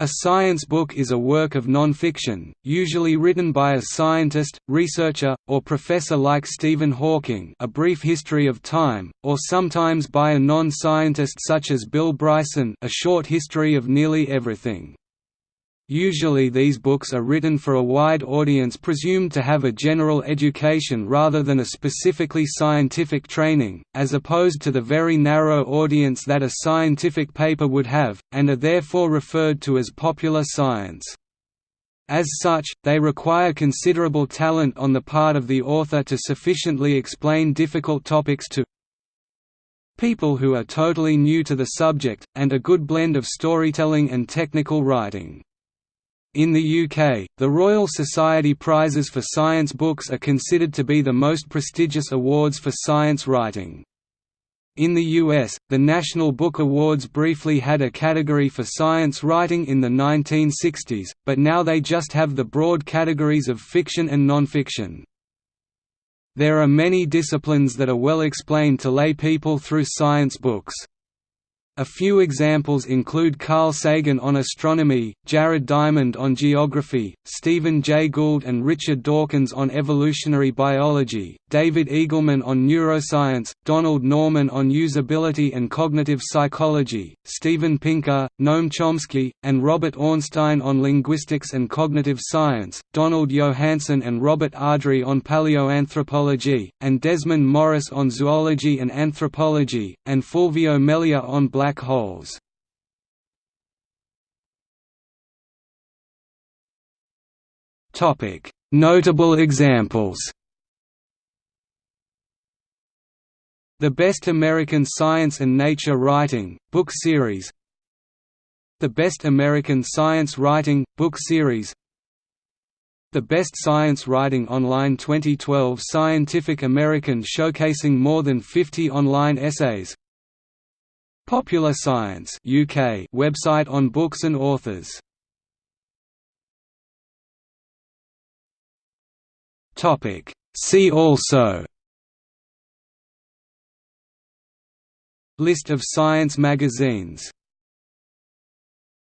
A science book is a work of non-fiction, usually written by a scientist, researcher, or professor like Stephen Hawking A Brief History of Time, or sometimes by a non-scientist such as Bill Bryson A Short History of Nearly Everything. Usually these books are written for a wide audience presumed to have a general education rather than a specifically scientific training, as opposed to the very narrow audience that a scientific paper would have, and are therefore referred to as popular science. As such, they require considerable talent on the part of the author to sufficiently explain difficult topics to people who are totally new to the subject, and a good blend of storytelling and technical writing. In the UK, the Royal Society Prizes for Science Books are considered to be the most prestigious awards for science writing. In the US, the National Book Awards briefly had a category for science writing in the 1960s, but now they just have the broad categories of fiction and nonfiction. There are many disciplines that are well explained to lay people through science books. A few examples include Carl Sagan on astronomy, Jared Diamond on geography, Stephen Jay Gould and Richard Dawkins on evolutionary biology, David Eagleman on neuroscience, Donald Norman on usability and cognitive psychology, Steven Pinker, Noam Chomsky, and Robert Ornstein on linguistics and cognitive science, Donald Johanson and Robert Ardrey on paleoanthropology, and Desmond Morris on zoology and anthropology, and Fulvio Melia on black black holes. Topic: Notable examples. The Best American Science and Nature Writing, book series The Best American Science Writing, book series The Best Science Writing Online 2012 Scientific American showcasing more than 50 online essays Popular Science UK website on books and authors. Topic. See also. List of science magazines